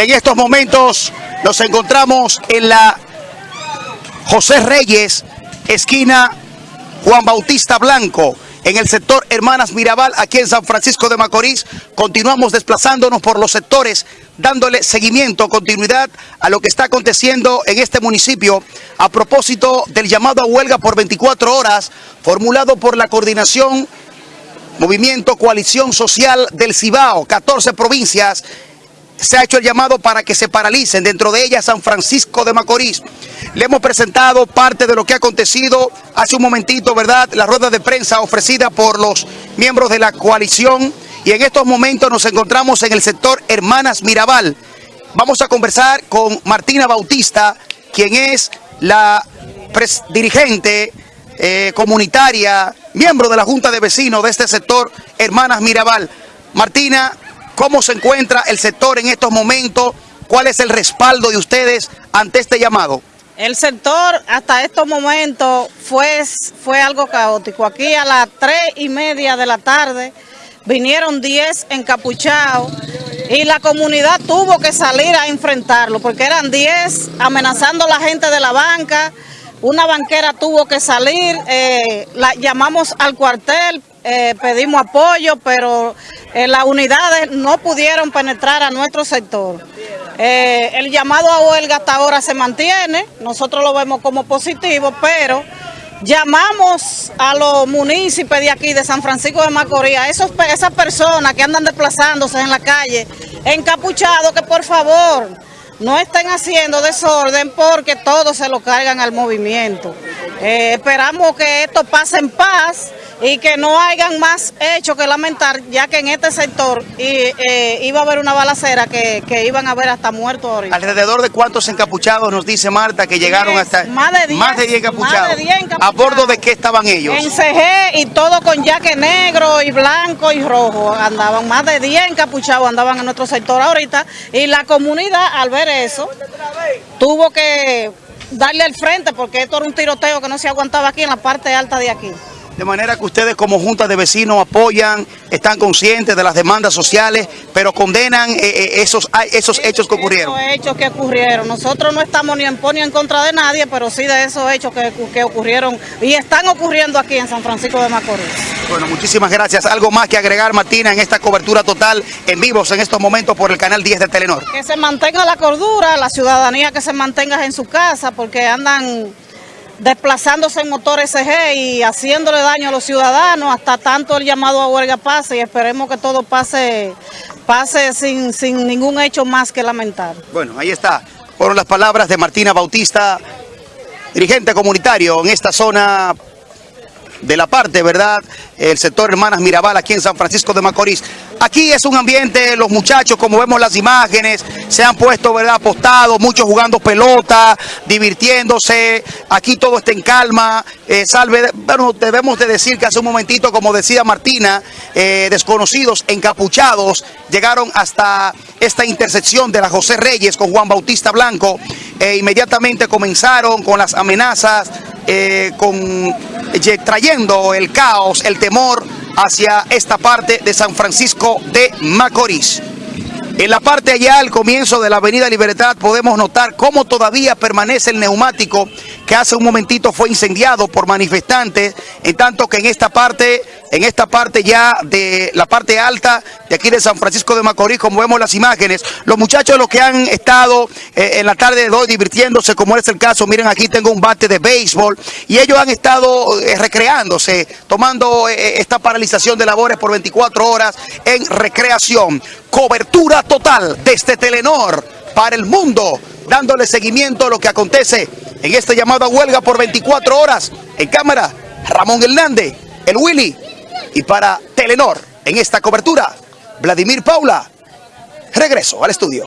En estos momentos nos encontramos en la José Reyes, esquina Juan Bautista Blanco, en el sector Hermanas Mirabal, aquí en San Francisco de Macorís. Continuamos desplazándonos por los sectores, dándole seguimiento, continuidad a lo que está aconteciendo en este municipio a propósito del llamado a huelga por 24 horas formulado por la coordinación Movimiento Coalición Social del Cibao, 14 provincias se ha hecho el llamado para que se paralicen, dentro de ellas San Francisco de Macorís. Le hemos presentado parte de lo que ha acontecido hace un momentito, ¿verdad? La rueda de prensa ofrecida por los miembros de la coalición y en estos momentos nos encontramos en el sector Hermanas Mirabal. Vamos a conversar con Martina Bautista, quien es la dirigente eh, comunitaria, miembro de la Junta de Vecinos de este sector Hermanas Mirabal. Martina, ¿Cómo se encuentra el sector en estos momentos? ¿Cuál es el respaldo de ustedes ante este llamado? El sector hasta estos momentos fue, fue algo caótico. Aquí a las tres y media de la tarde vinieron 10 encapuchados y la comunidad tuvo que salir a enfrentarlo porque eran 10 amenazando a la gente de la banca. Una banquera tuvo que salir, eh, la, llamamos al cuartel, eh, pedimos apoyo, pero eh, las unidades no pudieron penetrar a nuestro sector. Eh, el llamado a huelga hasta ahora se mantiene, nosotros lo vemos como positivo, pero llamamos a los municipios de aquí, de San Francisco de Macorís, esos, esas personas que andan desplazándose en la calle, encapuchados, que por favor no estén haciendo desorden porque todos se lo cargan al movimiento. Esperamos que esto pase en paz y que no hayan más hechos que lamentar, ya que en este sector eh, iba a haber una balacera que, iban a haber hasta muertos ahorita. ¿Alrededor de cuántos encapuchados nos dice Marta que llegaron hasta...? Más de 10. Más de 10 encapuchados. ¿A bordo de qué estaban ellos? En CG y todo con jaque negro y blanco y rojo andaban. Más de 10 encapuchados andaban en nuestro sector ahorita y la comunidad al ver eso tuvo que darle al frente porque esto era un tiroteo que no se aguantaba aquí en la parte alta de aquí. De manera que ustedes como Junta de Vecinos apoyan, están conscientes de las demandas sociales, pero condenan eh, eh, esos, esos hechos que ocurrieron. Esos hechos que ocurrieron. Nosotros no estamos ni en ni en contra de nadie, pero sí de esos hechos que, que ocurrieron y están ocurriendo aquí en San Francisco de Macorís. Bueno, muchísimas gracias. ¿Algo más que agregar, Martina, en esta cobertura total en vivos en estos momentos por el canal 10 de Telenor? Que se mantenga la cordura, la ciudadanía que se mantenga en su casa, porque andan desplazándose en motores SG y haciéndole daño a los ciudadanos hasta tanto el llamado a huelga pase y esperemos que todo pase, pase sin, sin ningún hecho más que lamentar. Bueno, ahí está. Fueron las palabras de Martina Bautista, dirigente comunitario en esta zona de la parte, ¿verdad? El sector Hermanas Mirabal aquí en San Francisco de Macorís. Aquí es un ambiente, los muchachos, como vemos las imágenes, se han puesto, ¿verdad?, apostados, muchos jugando pelota, divirtiéndose. Aquí todo está en calma. Eh, salve, bueno, debemos de decir que hace un momentito, como decía Martina, eh, desconocidos, encapuchados, llegaron hasta esta intersección de la José Reyes con Juan Bautista Blanco. E inmediatamente comenzaron con las amenazas, eh, con, trayendo el caos, el temor hacia esta parte de San Francisco de Macorís. En la parte allá, al comienzo de la avenida Libertad, podemos notar cómo todavía permanece el neumático que hace un momentito fue incendiado por manifestantes, en tanto que en esta parte, en esta parte ya de la parte alta de aquí de San Francisco de Macorís, como vemos las imágenes, los muchachos los que han estado eh, en la tarde de hoy divirtiéndose, como es el caso, miren aquí tengo un bate de béisbol, y ellos han estado eh, recreándose, tomando eh, esta paralización de labores por 24 horas en recreación. Cobertura total desde Telenor para el mundo, dándole seguimiento a lo que acontece en esta llamada huelga por 24 horas. En cámara, Ramón Hernández, el Willy. Y para Telenor, en esta cobertura, Vladimir Paula. Regreso al estudio.